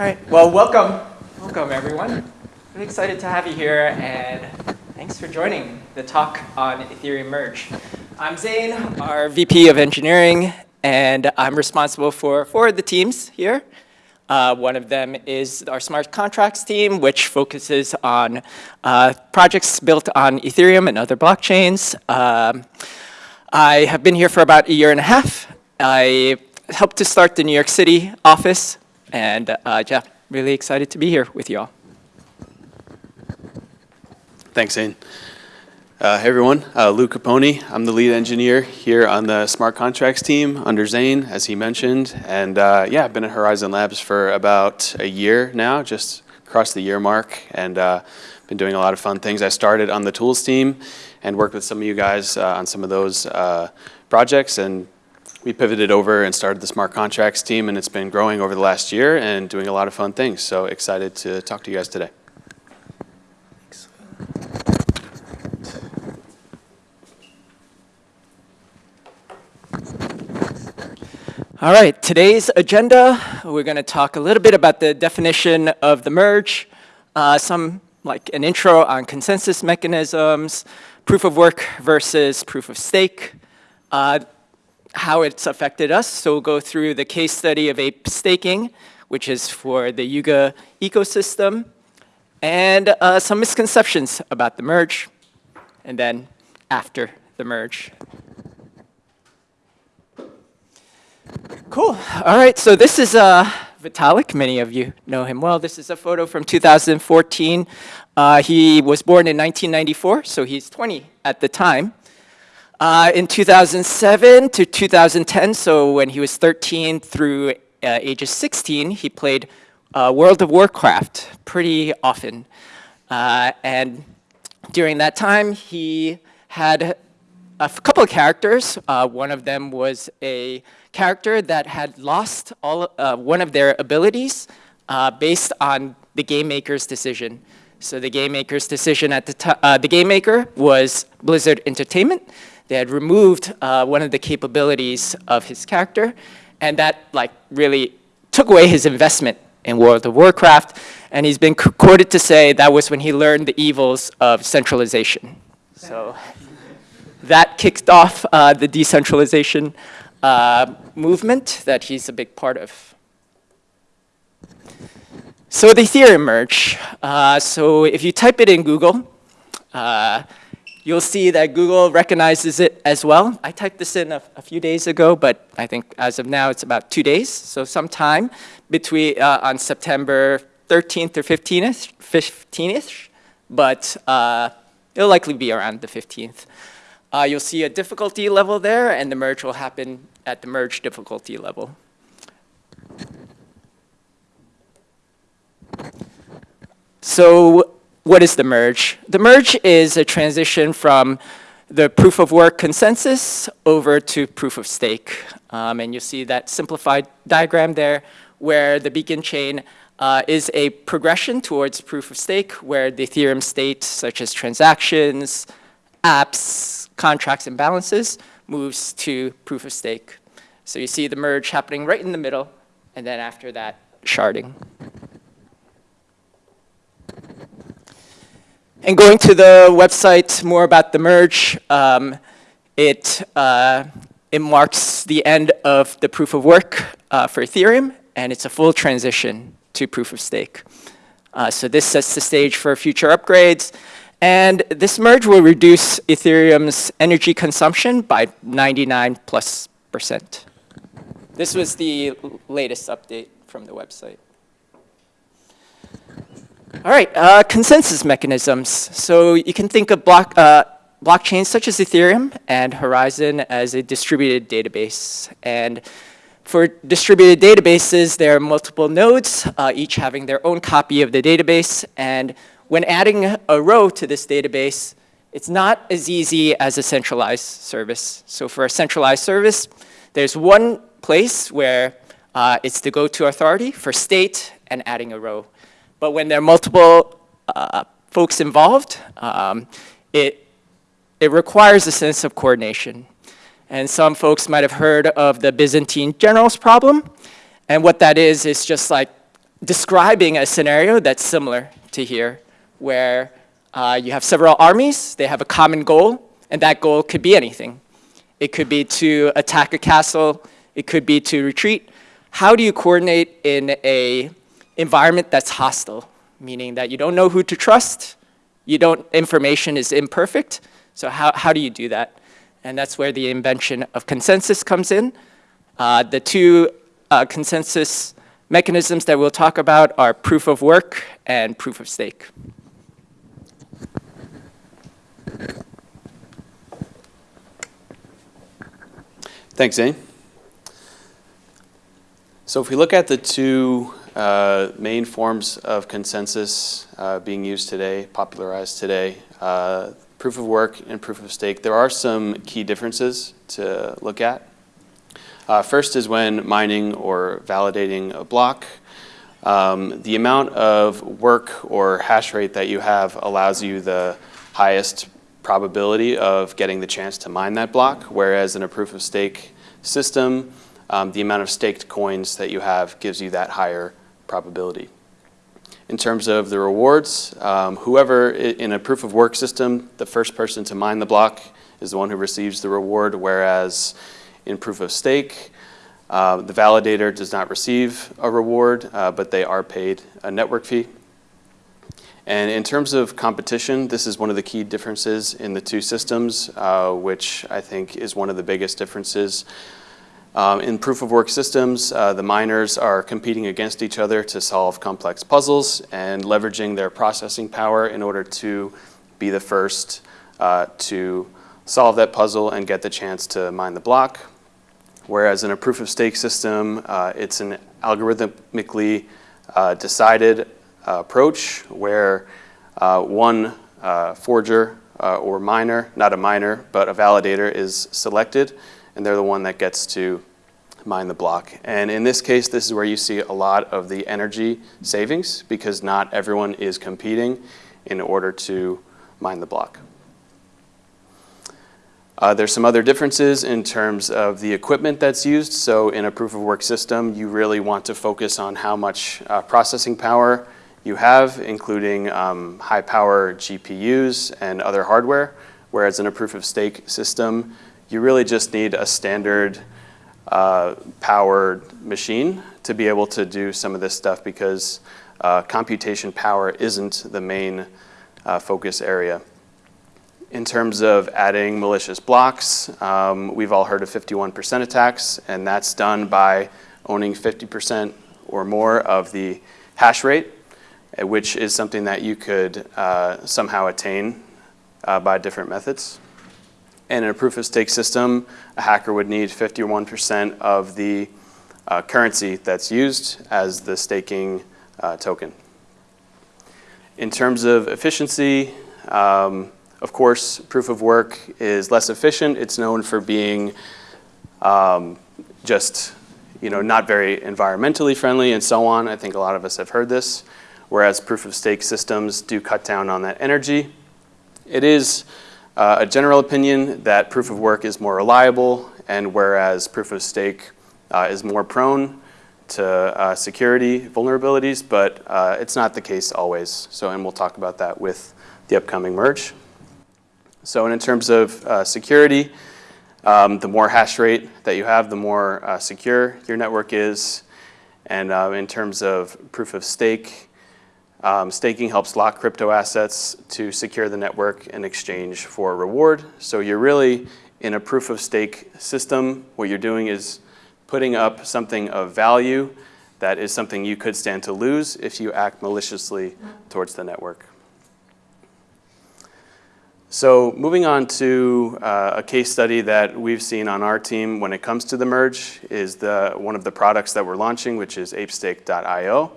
right. Well, welcome. Welcome, everyone. Really excited to have you here, and thanks for joining the talk on Ethereum Merge. I'm Zane, our VP of Engineering, and I'm responsible for four of the teams here. Uh, one of them is our smart contracts team, which focuses on uh, projects built on Ethereum and other blockchains. Um, I have been here for about a year and a half. I helped to start the New York City office, and uh, yeah, really excited to be here with you all. Thanks, Zane. Uh, hey everyone, uh, Luke Capone. I'm the lead engineer here on the smart contracts team under Zane, as he mentioned. And uh, yeah, I've been at Horizen Labs for about a year now, just across the year mark, and uh, been doing a lot of fun things. I started on the tools team and worked with some of you guys uh, on some of those uh, projects. And we pivoted over and started the smart contracts team, and it's been growing over the last year and doing a lot of fun things. So excited to talk to you guys today. All right, today's agenda, we're going to talk a little bit about the definition of the merge, uh, some like an intro on consensus mechanisms, proof of work versus proof of stake, uh, how it's affected us. So we'll go through the case study of ape staking, which is for the Yuga ecosystem, and uh, some misconceptions about the merge, and then after the merge. Cool. All right, so this is uh, Vitalik. Many of you know him well. This is a photo from 2014. Uh, he was born in 1994, so he's 20 at the time. Uh, in 2007 to 2010, so when he was 13 through uh, ages 16, he played uh, World of Warcraft pretty often. Uh, and during that time, he had a couple of characters. Uh, one of them was a character that had lost all, uh, one of their abilities based on the game maker's decision. So the game maker's decision at the time, the game maker was Blizzard Entertainment. They had removed uh, one of the capabilities of his character, and that like really took away his investment in World of Warcraft, and he's been quoted to say that was when he learned the evils of centralization. So that kicked off uh, the decentralization uh, movement that he's a big part of. So the Ethereum merge. Uh, so if you type it in Google, uh, you'll see that Google recognizes it as well. I typed this in a, a, few days ago, but I think as of now it's about two days. So sometime between uh, on September 13th or 15th, 15th, but uh, it'll likely be around the 15th. Uh, you'll see a difficulty level there, and the merge will happen at the merge difficulty level. So what is the merge? The merge is a transition from the proof of work consensus over to proof of stake. Um, and you see that simplified diagram there where the beacon chain uh, is a progression towards proof of stake where the Ethereum state, such as transactions, apps, contracts and balances moves to proof of stake. So you see the merge happening right in the middle, and then after that, sharding. And going to the website more about the merge, um, it, uh, it marks the end of the proof of work uh, for Ethereum, and it's a full transition to proof of stake. Uh, so this sets the stage for future upgrades. And this merge will reduce Ethereum's energy consumption by 99 plus percent. This was the latest update from the website. All right, uh, consensus mechanisms. So you can think of block, uh, blockchains such as Ethereum and Horizen as a distributed database. And for distributed databases, there are multiple nodes, uh, each having their own copy of the database. And when adding a row to this database, it's not as easy as a centralized service. So for a centralized service, there's one place where uh, it's the go-to authority for state and adding a row. But when there are multiple uh, folks involved, um, it, it requires a sense of coordination. And some folks might have heard of the Byzantine generals problem. And what that is, is just like describing a scenario that's similar to here, where uh, you have several armies, they have a common goal, and that goal could be anything. It could be to attack a castle, it could be to retreat. How do you coordinate in a environment that's hostile, meaning that you don't know who to trust, you don't, information is imperfect, so how, how do you do that? And that's where the invention of consensus comes in. Uh, the two uh, consensus mechanisms that we'll talk about are proof of work and proof of stake. Thanks, Zane. So if we look at the two uh, main forms of consensus uh, being used today, popularized today, uh, proof of work and proof of stake, there are some key differences to look at. Uh, first is when mining or validating a block. Um, the amount of work or hash rate that you have allows you the highest probability of getting the chance to mine that block, whereas in a proof of stake system, um, the amount of staked coins that you have gives you that higher probability. In terms of the rewards, um, whoever in a proof of work system, the first person to mine the block is the one who receives the reward, whereas in proof of stake, uh, the validator does not receive a reward, uh, but they are paid a network fee. And in terms of competition, this is one of the key differences in the two systems, uh, which I think is one of the biggest differences. Um, in proof of work systems, uh, the miners are competing against each other to solve complex puzzles and leveraging their processing power in order to be the first uh, to solve that puzzle and get the chance to mine the block. Whereas in a proof of stake system, uh, it's an algorithmically uh, decided approach where uh, one uh, forger uh, or miner, not a miner, but a validator is selected, and they're the one that gets to mine the block. And in this case, this is where you see a lot of the energy savings because not everyone is competing in order to mine the block. Uh, there's some other differences in terms of the equipment that's used. So in a proof of work system, you really want to focus on how much uh, processing power you have, including um, high power GPUs and other hardware, whereas in a proof of stake system, you really just need a standard uh, powered machine to be able to do some of this stuff because uh, computation power isn't the main uh, focus area. In terms of adding malicious blocks, um, we've all heard of 51% attacks, and that's done by owning 50% or more of the hash rate which is something that you could uh, somehow attain uh, by different methods. And in a proof of stake system, a hacker would need 51% of the uh, currency that's used as the staking uh, token. In terms of efficiency, um, of course, proof of work is less efficient. It's known for being um, just you know, not very environmentally friendly and so on. I think a lot of us have heard this whereas proof of stake systems do cut down on that energy. It is uh, a general opinion that proof of work is more reliable, and whereas proof of stake uh, is more prone to uh, security vulnerabilities, but uh, it's not the case always. So, and we'll talk about that with the upcoming merge. So, and in terms of uh, security, um, the more hash rate that you have, the more uh, secure your network is. And in terms of proof of stake, um, staking helps lock crypto assets to secure the network in exchange for a reward. So you're really in a proof of stake system. What you're doing is putting up something of value that is something you could stand to lose if you act maliciously towards the network. So moving on to uh, a case study that we've seen on our team when it comes to the merge is the, one of the products that we're launching, which is apestake.io.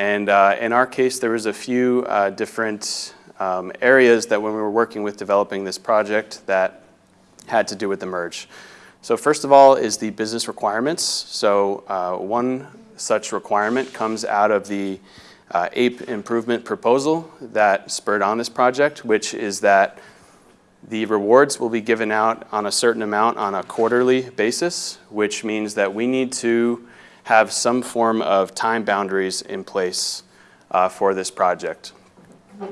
And uh, in our case, there was a few uh, different um, areas that when we were working with developing this project that had to do with the merge. So first of all is the business requirements. So uh, one such requirement comes out of the uh, APE improvement proposal that spurred on this project, which is that the rewards will be given out on a certain amount on a quarterly basis, which means that we need to have some form of time boundaries in place uh, for this project.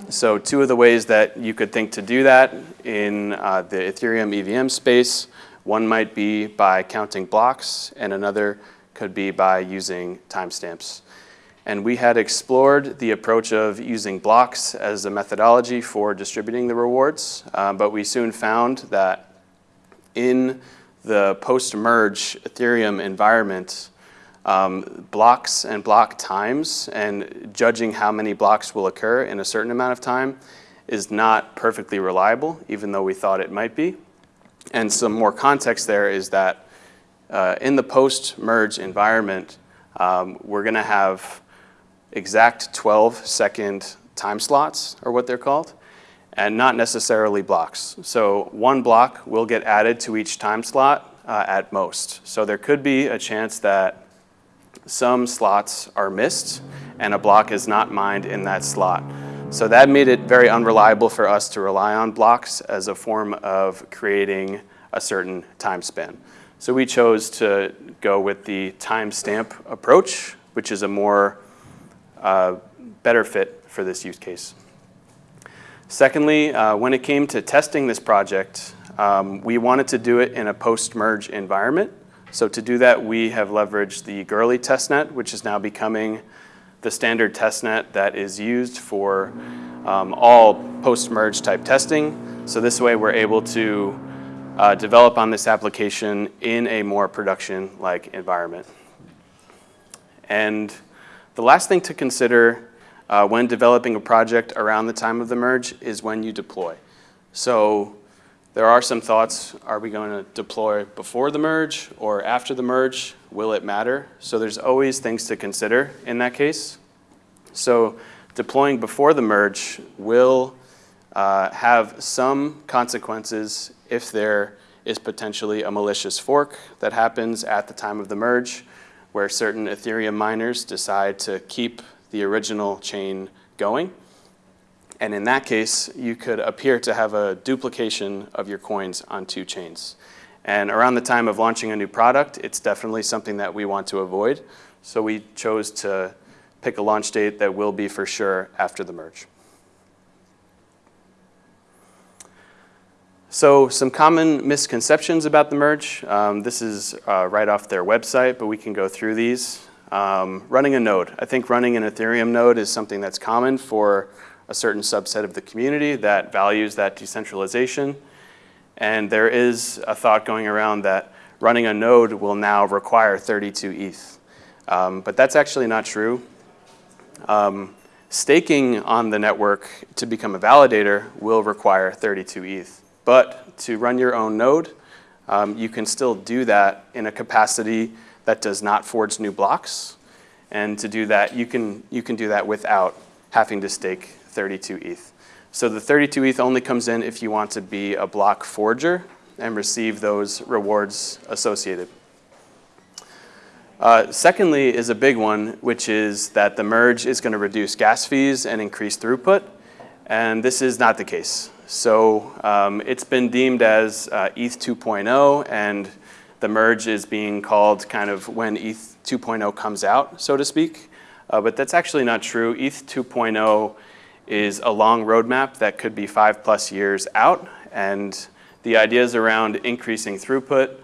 So two of the ways that you could think to do that in uh, the Ethereum EVM space, one might be by counting blocks and another could be by using timestamps. And we had explored the approach of using blocks as a methodology for distributing the rewards, uh, but we soon found that in the post-merge Ethereum environment, um, blocks and block times and judging how many blocks will occur in a certain amount of time is not perfectly reliable, even though we thought it might be. And some more context there is that uh, in the post-merge environment, um, we're going to have exact 12 second time slots, or what they're called, and not necessarily blocks. So one block will get added to each time slot uh, at most. So there could be a chance that some slots are missed and a block is not mined in that slot. So that made it very unreliable for us to rely on blocks as a form of creating a certain time span. So we chose to go with the timestamp approach, which is a more uh, better fit for this use case. Secondly, uh, when it came to testing this project, um, we wanted to do it in a post-merge environment. So to do that, we have leveraged the Goerli testnet, which is now becoming the standard testnet that is used for um, all post-merge type testing. So this way we're able to uh, develop on this application in a more production-like environment. And the last thing to consider uh, when developing a project around the time of the merge is when you deploy. So there are some thoughts, are we going to deploy before the merge or after the merge? Will it matter? So there's always things to consider in that case. So deploying before the merge will uh, have some consequences if there is potentially a malicious fork that happens at the time of the merge where certain Ethereum miners decide to keep the original chain going. And in that case, you could appear to have a duplication of your coins on two chains. And around the time of launching a new product, it's definitely something that we want to avoid. So we chose to pick a launch date that will be for sure after the merge. So some common misconceptions about the merge. Um, this is uh, right off their website, but we can go through these. Um, running a node. I think running an Ethereum node is something that's common for a certain subset of the community that values that decentralization. And there is a thought going around that running a node will now require 32 ETH. Um, but that's actually not true. Um, staking on the network to become a validator will require 32 ETH. But to run your own node, um, you can still do that in a capacity that does not forge new blocks. And to do that, you can, you can do that without having to stake 32 ETH. So the 32 ETH only comes in if you want to be a block forger and receive those rewards associated. Uh, secondly is a big one, which is that the merge is going to reduce gas fees and increase throughput. And this is not the case. So um, it's been deemed as uh, ETH 2.0, and the merge is being called kind of when ETH 2.0 comes out, so to speak. Uh, but that's actually not true. ETH 2.0 is a long roadmap that could be five plus years out. And the ideas around increasing throughput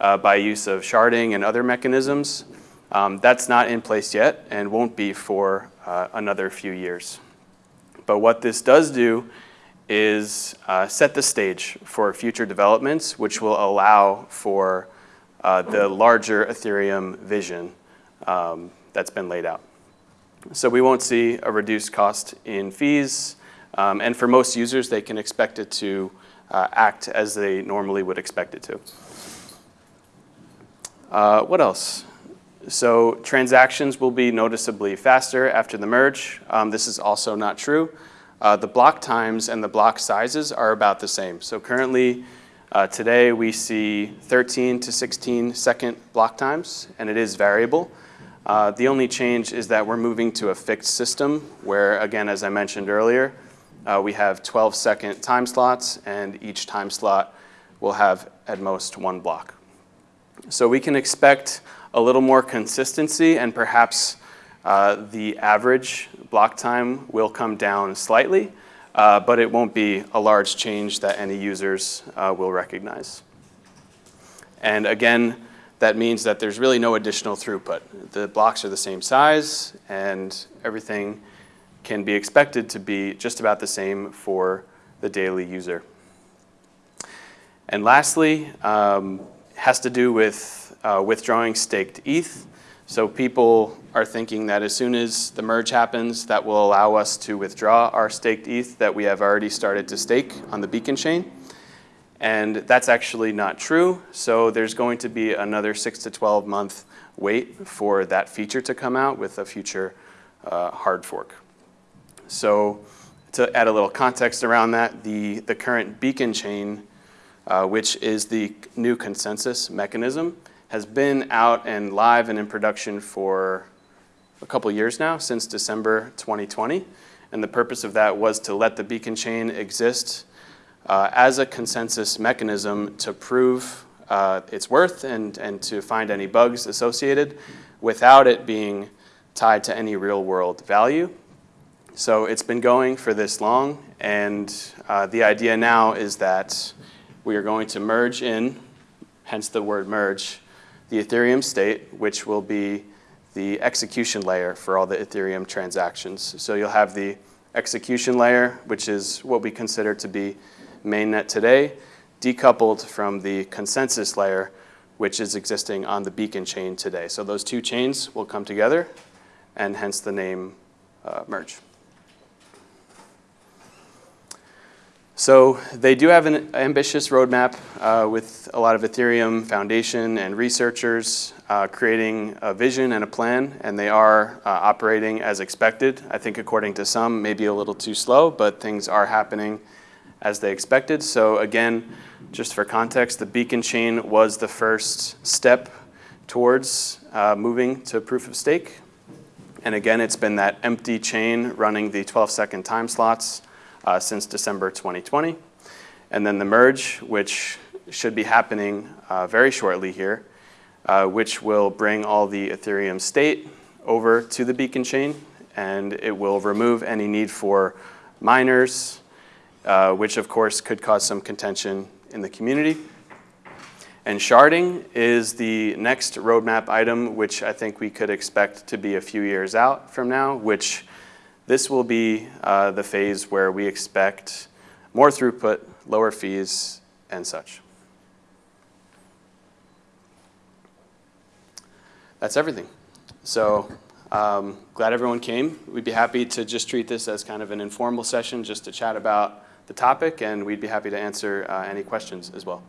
uh, by use of sharding and other mechanisms, um, that's not in place yet and won't be for uh, another few years. But what this does do is uh, set the stage for future developments, which will allow for uh, the larger Ethereum vision um, that's been laid out. So we won't see a reduced cost in fees. Um, and for most users, they can expect it to uh, act as they normally would expect it to. Uh, what else? So transactions will be noticeably faster after the merge. Um, this is also not true. Uh, the block times and the block sizes are about the same. So currently, uh, today we see 13 to 16 second block times, and it is variable. Uh, the only change is that we're moving to a fixed system where, again, as I mentioned earlier, uh, we have 12 second time slots and each time slot will have at most one block. So we can expect a little more consistency and perhaps uh, the average block time will come down slightly, uh, but it won't be a large change that any users uh, will recognize. And again, that means that there's really no additional throughput. The blocks are the same size and everything can be expected to be just about the same for the daily user. And lastly, um, has to do with uh, withdrawing staked ETH. So people are thinking that as soon as the merge happens, that will allow us to withdraw our staked ETH that we have already started to stake on the Beacon chain. And that's actually not true. So there's going to be another six to 12 month wait for that feature to come out with a future uh, hard fork. So to add a little context around that, the, the current Beacon chain, uh, which is the new consensus mechanism, has been out and live and in production for a couple years now, since December 2020. And the purpose of that was to let the Beacon chain exist uh, as a consensus mechanism to prove uh, its worth and, and to find any bugs associated without it being tied to any real world value. So it's been going for this long, and uh, the idea now is that we are going to merge in, hence the word merge, the Ethereum state, which will be the execution layer for all the Ethereum transactions. So you'll have the execution layer, which is what we consider to be mainnet today, decoupled from the consensus layer, which is existing on the Beacon chain today. So those two chains will come together, and hence the name uh, merge. So they do have an ambitious roadmap uh, with a lot of Ethereum Foundation and researchers uh, creating a vision and a plan, and they are uh, operating as expected. I think according to some, maybe a little too slow, but things are happening as they expected. So again, just for context, the Beacon chain was the first step towards uh, moving to proof of stake. And again, it's been that empty chain running the 12 second time slots uh, since December 2020. And then the merge, which should be happening uh, very shortly here, uh, which will bring all the Ethereum state over to the Beacon chain, and it will remove any need for miners, uh, which of course could cause some contention in the community. And sharding is the next roadmap item, which I think we could expect to be a few years out from now, which this will be uh, the phase where we expect more throughput, lower fees, and such. That's everything. So um, glad everyone came. We'd be happy to just treat this as kind of an informal session just to chat about the topic, and we'd be happy to answer uh, any questions as well.